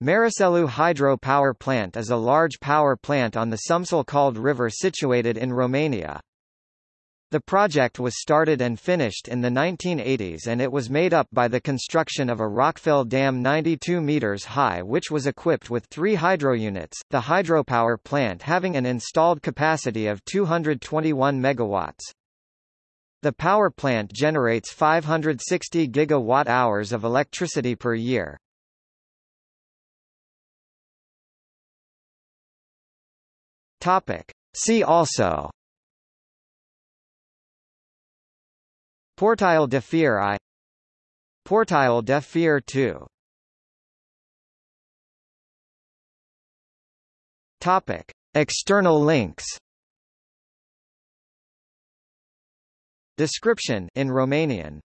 Mariselu Hydro Power Plant is a large power plant on the Someșul Cald River situated in Romania. The project was started and finished in the 1980s and it was made up by the construction of a rockfill dam 92 meters high which was equipped with three hydro units, the hydropower plant having an installed capacity of 221 megawatts. The power plant generates 560 gigawatt-hours of electricity per year. Topic. See also. Portile de Fier I. Portile de Fier II Topic. External links. Description in Romanian